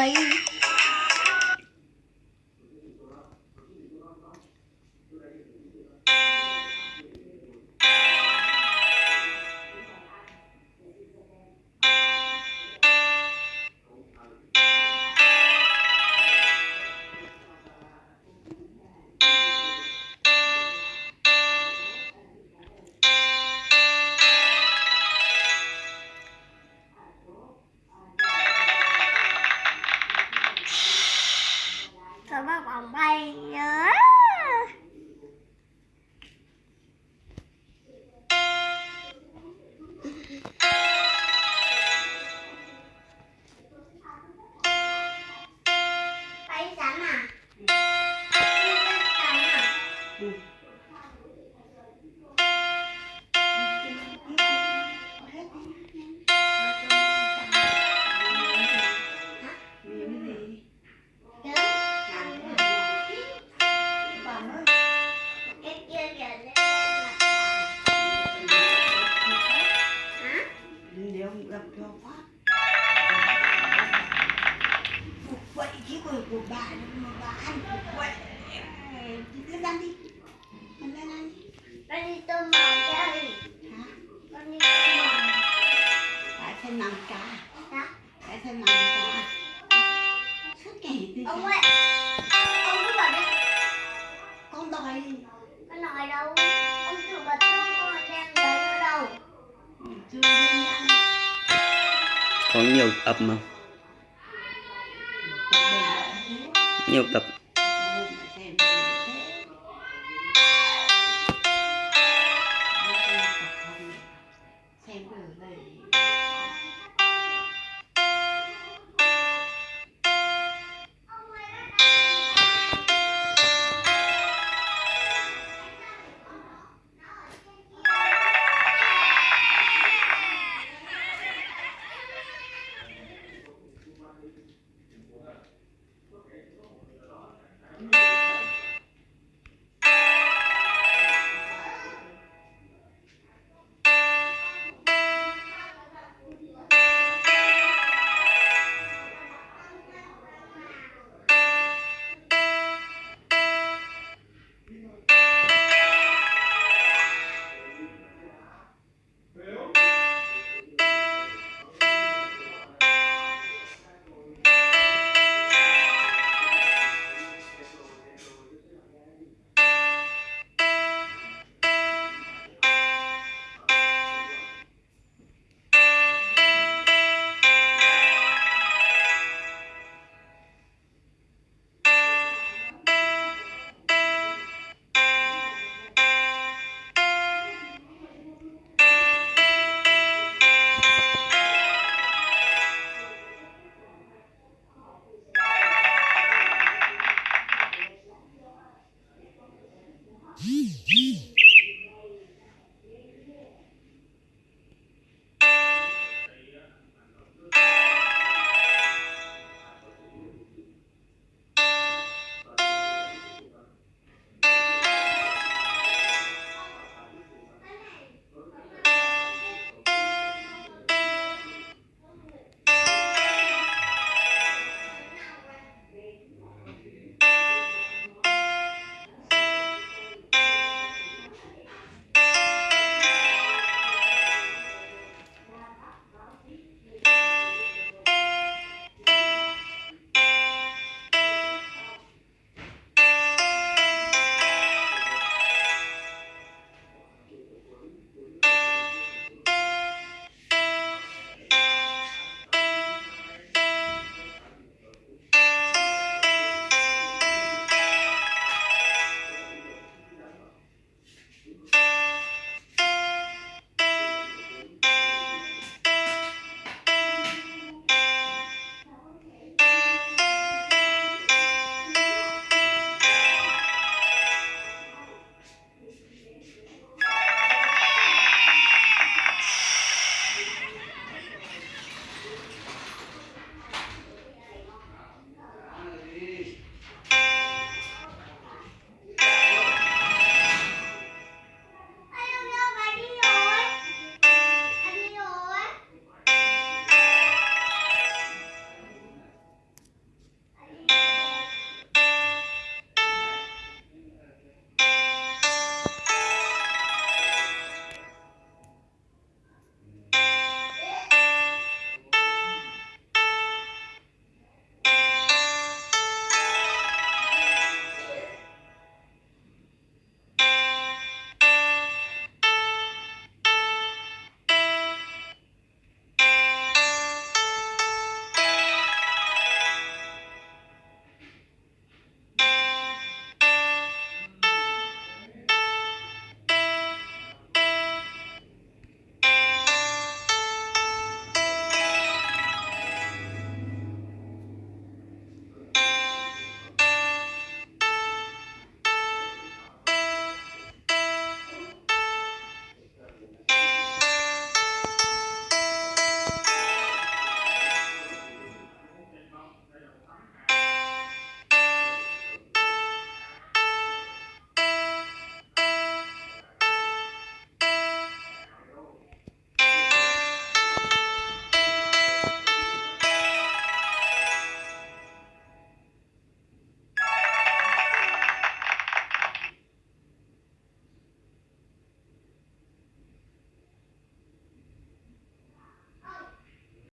来 vào vòng bay nhớ có nhiều tập mà. Nhiều tập.